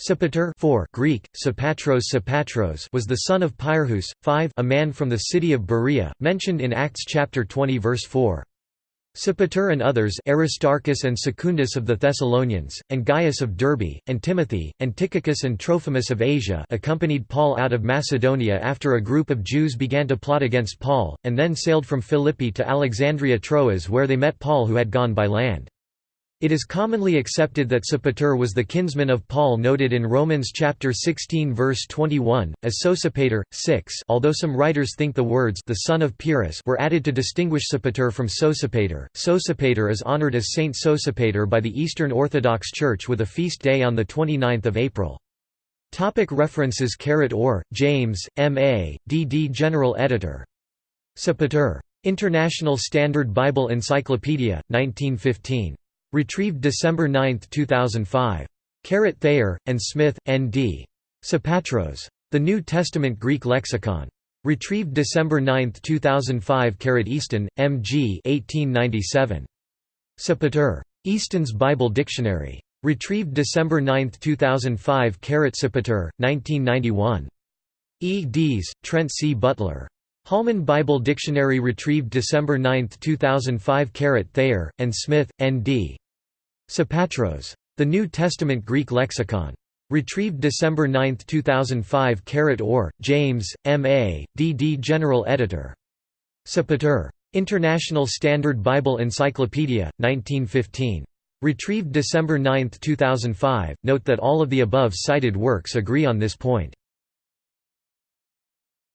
Sopater 4 Greek, Sopatros Sopatros was the son of Pyrrhus, 5 a man from the city of Berea, mentioned in Acts chapter 20 verse 4. Sopater and others Aristarchus and Secundus of the Thessalonians, and Gaius of Derbe, and Timothy, and Tychicus and Trophimus of Asia accompanied Paul out of Macedonia after a group of Jews began to plot against Paul, and then sailed from Philippi to Alexandria Troas where they met Paul who had gone by land. It is commonly accepted that Sopater was the kinsman of Paul noted in Romans chapter 16 verse 21 as Sosipater 6 although some writers think the words the son of Pyrrhus were added to distinguish Sopater from Sosipater. Sosipater is honored as Saint Sosipater by the Eastern Orthodox Church with a feast day on the 29th of April. Topic references Caret Orr, James, M.A., D.D. General Editor. Sopater. International Standard Bible Encyclopedia, 1915. Retrieved December 9, 2005. Caret Thayer, and Smith, N.D. Sopatros. The New Testament Greek Lexicon. Retrieved December 9, 2005 Caret Easton, M.G. 1897. Sopater. Easton's Bible Dictionary. Retrieved December 9, 2005 Caret Sopater, 1991. E. Trent C. Butler. Holman Bible Dictionary retrieved December 9, 2005 Caret Thayer, and Smith, N.D. Sopatros. The New Testament Greek Lexicon. Retrieved December 9, 2005 Caret Orr, James, M.A., D.D. General Editor. Sopater. International Standard Bible Encyclopedia, 1915. Retrieved December 9, 2005. Note that all of the above cited works agree on this point.